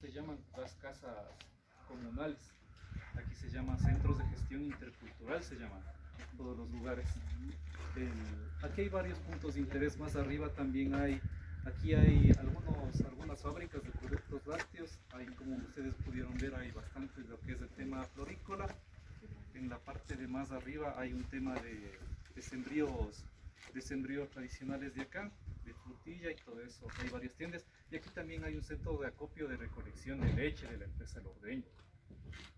se llaman las casas comunales. Aquí se llaman centros de gestión intercultural, se llaman todos los lugares. El- aquí hay varios puntos de interés. Más arriba también hay, aquí hay algunos, algunas fábricas de productos lácteos. Hay, como ustedes pudieron ver, hay bastante lo que es el tema florícola. En la parte de más arriba hay un tema de, de sembríos, de sembríos tradicionales de acá, de frutilla y todo eso. Hay varias tiendas. Y aquí también hay un centro de acopio de recolección de leche de la empresa El Ordeño.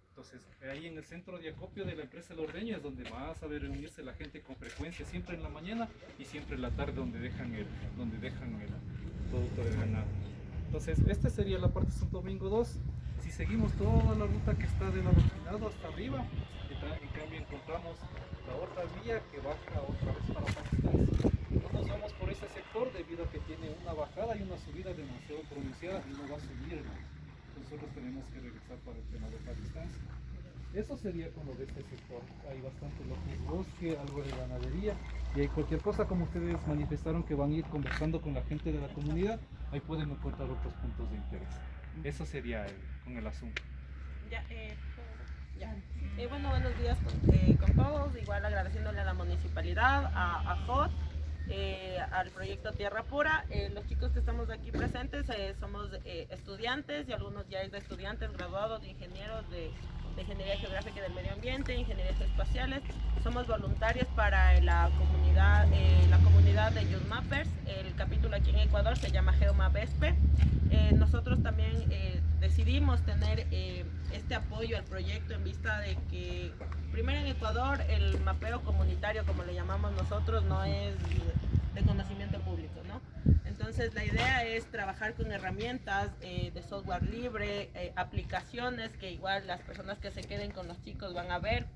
Entonces, ahí en el centro de acopio de la empresa El Ordeño es donde vas a ver reunirse la gente con frecuencia, siempre en la mañana y siempre en la tarde donde dejan el, donde dejan el producto del ganado. Entonces, esta sería la parte Santo Domingo 2. Si seguimos toda la ruta que está del adoquinado hasta arriba, en cambio encontramos la otra vía que baja otra vez para Pakistán. No nos vamos por ese sector debido a que tiene una bajada y una subida demasiado pronunciada y no va a subir. hermano. Nosotros tenemos que regresar para el tema de Pakistán. Eso sería con lo de este sector. Hay bastante lo que es bosque, algo de ganadería y hay cualquier cosa como ustedes manifestaron que van a ir conversando con la gente de la comunidad, ahí pueden encontrar otros puntos de interés. Eso sería con el asunto. Ya, eh, ya. Eh, bueno, buenos días con, eh, con todos. Igual agradeciéndole a la municipalidad, a, a eh, al proyecto Tierra Pura. Eh, los chicos que estamos aquí presentes eh, somos eh, estudiantes y algunos ya de estudiantes graduados de ingenieros de, de Ingeniería Geográfica y del Medio Ambiente, Ingenierías Espaciales. Somos voluntarios para la comunidad, eh, la comunidad de Youth Mappers. El capítulo aquí en Ecuador se llama GeoMapespe. Eh, nosotros también decidimos tener eh, este apoyo al proyecto en vista de que primero en Ecuador el mapeo comunitario, como le llamamos nosotros, no es de conocimiento público, ¿no? Entonces la idea es trabajar con herramientas eh, de software libre, eh, aplicaciones que igual las personas que se queden con los chicos van a ver.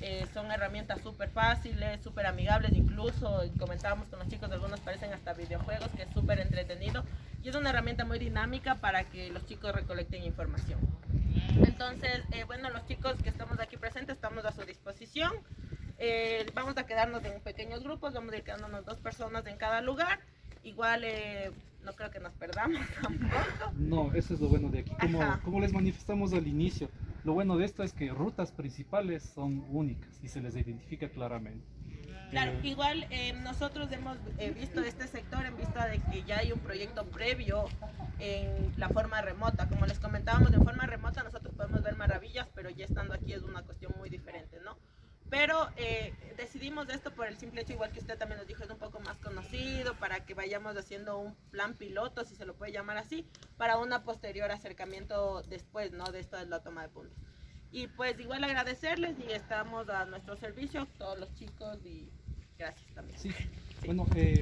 Eh, son herramientas súper fáciles, súper amigables, incluso comentábamos con los chicos, algunos parecen hasta videojuegos, que es súper entretenido. Y es una herramienta muy dinámica para que los chicos recolecten información. Entonces, eh, bueno, los chicos que estamos aquí presentes estamos a su disposición. Eh, vamos a quedarnos en pequeños grupos, vamos a ir quedándonos dos personas en cada lugar. Igual eh, no creo que nos perdamos tampoco. No, eso es lo bueno de aquí. Como, como les manifestamos al inicio, lo bueno de esto es que rutas principales son únicas y se les identifica claramente. Claro, igual eh, nosotros hemos eh, visto este sector en vista de que ya hay un proyecto previo en la forma remota. Como les comentábamos, en forma remota nosotros podemos ver maravillas, pero ya estando aquí es una cuestión muy diferente, ¿no? Pero eh, decidimos esto por el simple hecho, igual que usted también nos dijo, es un poco más conocido, para que vayamos haciendo un plan piloto, si se lo puede llamar así, para una posterior acercamiento después, ¿no? De esto de la toma de puntos. Y pues igual agradecerles y estamos a nuestro servicio, todos los chicos y gracias también. Sí, bueno, eh,